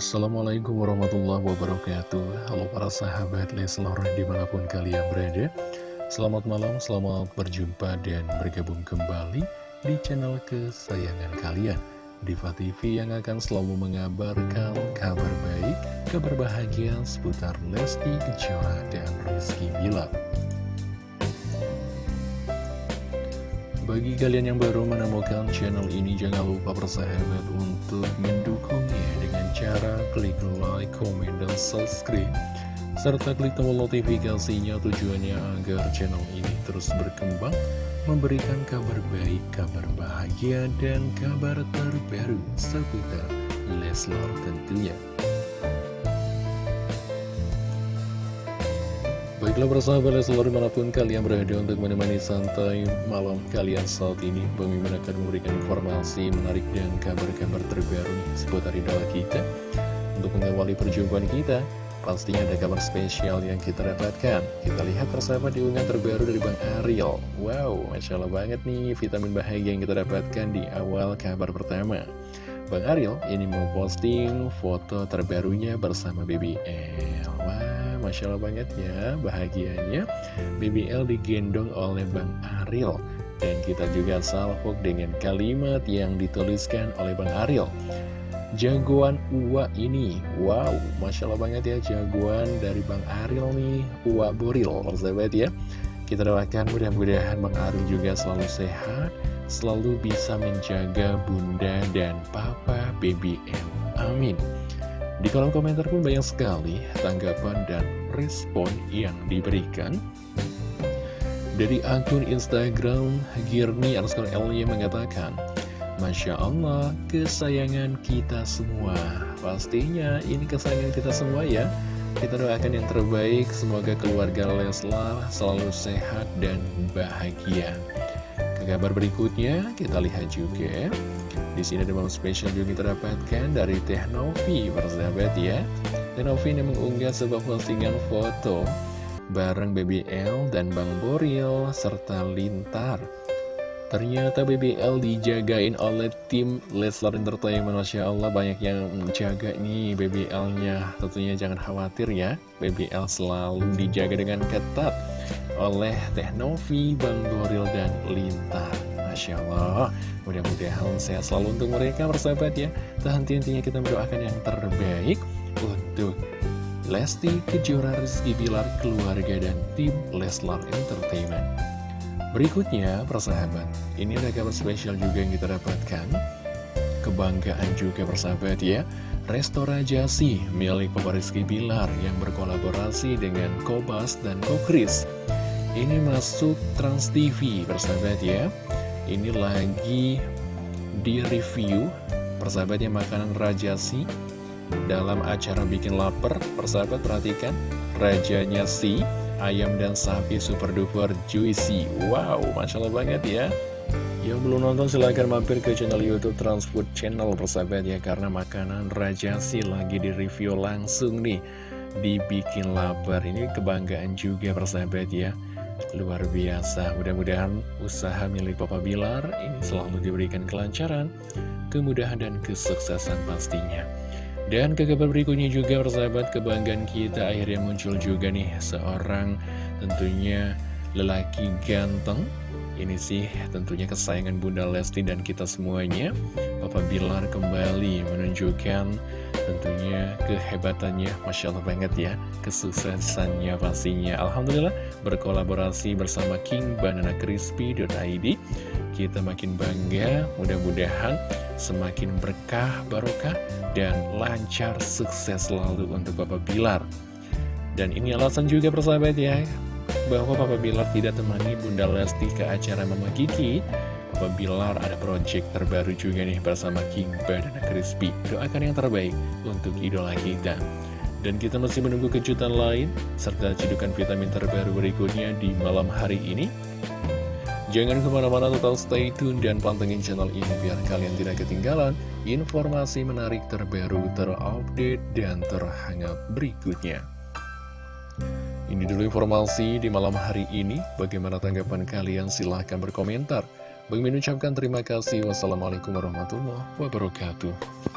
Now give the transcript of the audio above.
Assalamualaikum warahmatullahi wabarakatuh. Halo para sahabat Leslar di mana pun kalian berada. Selamat malam, selamat berjumpa dan bergabung kembali di channel kesayangan kalian. Diva TV yang akan selalu mengabarkan kabar baik, kabar bahagia seputar Lesti Kejora dan Rizky Bilar. Bagi kalian yang baru menemukan channel ini, jangan lupa bersahabat untuk mendukungnya dengan cara klik like, comment, dan subscribe. Serta klik tombol notifikasinya tujuannya agar channel ini terus berkembang, memberikan kabar baik, kabar bahagia, dan kabar terbaru seputar Leslar tentunya. Baiklah persahabat Leslar di mana pun kalian berada untuk menemani santai malam kalian saat ini Bang akan memberikan informasi menarik dan kabar-kabar terbaru seputar idola kita. Untuk mengawali perjumpaan kita Pastinya ada kabar spesial yang kita dapatkan. Kita lihat persahabat di unggahan terbaru dari Bang Ariel. Wow, Masya Allah banget nih vitamin bahagia yang kita dapatkan di awal kabar pertama. Bang Ariel ini memposting foto terbarunya bersama BBL Wow Masya Allah banget ya bahagianya. BBL digendong oleh Bang Ariel Dan kita juga salvok dengan kalimat yang dituliskan oleh Bang Ariel Jagoan Uwa ini. Wow, Masya Allah banget ya Jagoan dari Bang Ariel nih Uwa Boril, persahabat ya. Kita doakan mudah-mudahan Bang Ariel juga selalu sehat Selalu bisa menjaga bunda dan papa BBL Amin di kolom komentar pun banyak sekali tanggapan dan respon yang diberikan. Dari akun Instagram, Girni underscore Elia mengatakan, Masya Allah, kesayangan kita semua. Pastinya ini kesayangan kita semua ya. Kita doakan yang terbaik, semoga keluarga Leslar selalu sehat dan bahagia. Kabar berikutnya, kita lihat juga di sini ada momen spesial juga kita dapatkan dari Teh Novi, persahabat ya. Teh Novi ini mengunggah sebuah postingan foto bareng BBL dan Bang Boril serta Lintar. Ternyata BBL dijagain oleh tim Leslar Entertainment Masya Allah banyak yang menjaga nih BBL-nya Tentunya jangan khawatir ya BBL selalu dijaga dengan ketat oleh Teh Novi, Bang Boril, dan Lintar Masya Allah. Mudah-mudahan sehat selalu untuk mereka bersahabat ya. Tak henti-hentinya kita mendoakan yang terbaik Untuk Lesti Kejora Rizky Bilar Keluarga dan tim Leslar Entertainment. Berikutnya persahabat Ini ada kabar spesial juga yang kita dapatkan. Kebanggaan juga persahabat ya. Restora Jasi milik Papa Rizky Bilar Yang berkolaborasi dengan Kobas dan Kokris Ini masuk Trans TV persahabat ya. Ini lagi di review persahabatnya makanan rajasi dalam acara bikin lapar persahabat perhatikan rajanya si ayam dan sapi super duper juicy. Wow masya Allah banget ya. Yang belum nonton silahkan mampir ke channel youtube Transfood Channel persahabat ya. Karena makanan rajasi lagi di review langsung nih dibikin lapar. Ini kebanggaan juga persahabat ya Luar biasa, mudah-mudahan usaha milik Papa Bilar ini selalu diberikan kelancaran, kemudahan dan kesuksesan pastinya. Dan ke kabar berikutnya juga persahabat kebanggaan kita akhirnya muncul juga nih seorang tentunya lelaki ganteng. Ini sih tentunya kesayangan Bunda Lesti dan kita semuanya. Papa Bilar kembali menunjukkan tentunya kehebatannya Masya Allah banget ya Kesuksesannya pastinya. Alhamdulillah berkolaborasi bersama King Banana Crispy.id Kita makin bangga mudah-mudahan semakin berkah barokah dan lancar sukses selalu untuk Papa Bilar. Dan ini alasan juga persahabat ya bahwa Papa Bilar tidak temani Bunda Lesti ke acara Mama Kiki Papa Bilar ada project terbaru juga nih bersama King dan Crispy Doakan yang terbaik untuk idola kita Dan kita masih menunggu kejutan lain Serta cedukan vitamin terbaru berikutnya di malam hari ini Jangan ke mana-mana total stay tune dan pantengin channel ini biar kalian tidak ketinggalan informasi menarik terbaru, terupdate, dan terhangat berikutnya. Ini dulu informasi di malam hari ini. Bagaimana tanggapan kalian? Silahkan berkomentar. Bagi mengucapkan terima kasih. Wassalamualaikum warahmatullahi wabarakatuh.